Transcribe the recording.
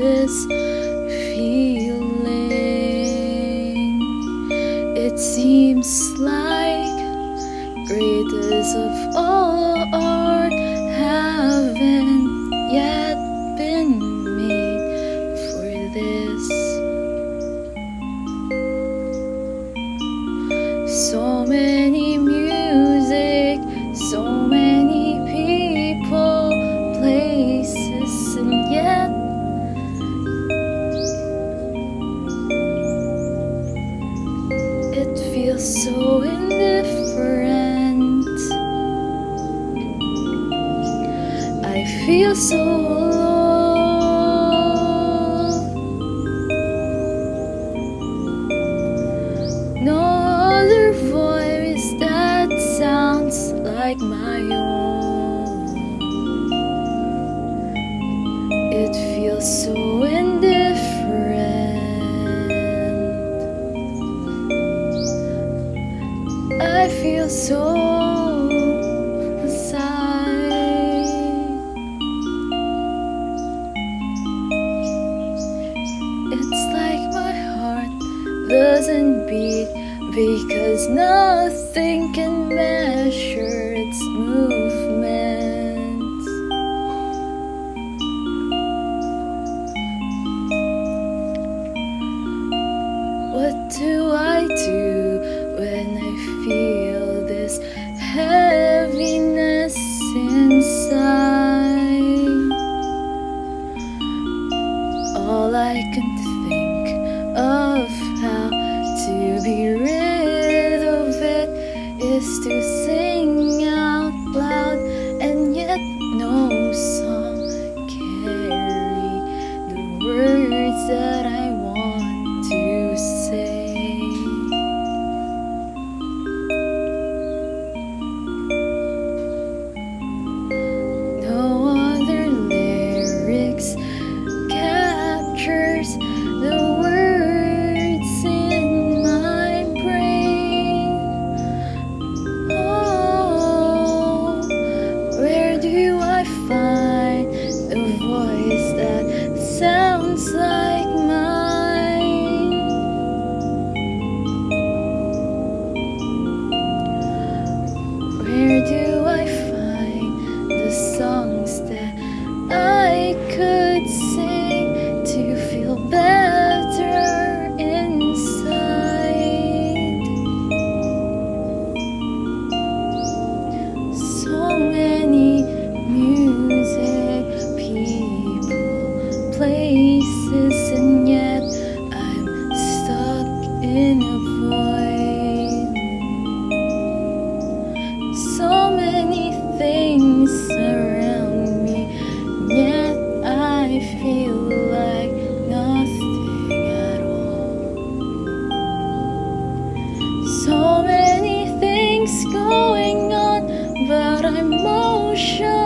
this feeling. It seems like greatest of all so indifferent. I feel so alone. No other voice that sounds like my own. It feels so feel so aside. It's like my heart doesn't beat because nothing can measure its movements. What do I do when I All I can think of how to be rid of it is to sing the songs that I could sing to feel better inside? So many music, people, places, So many things going on, but I'm motionless.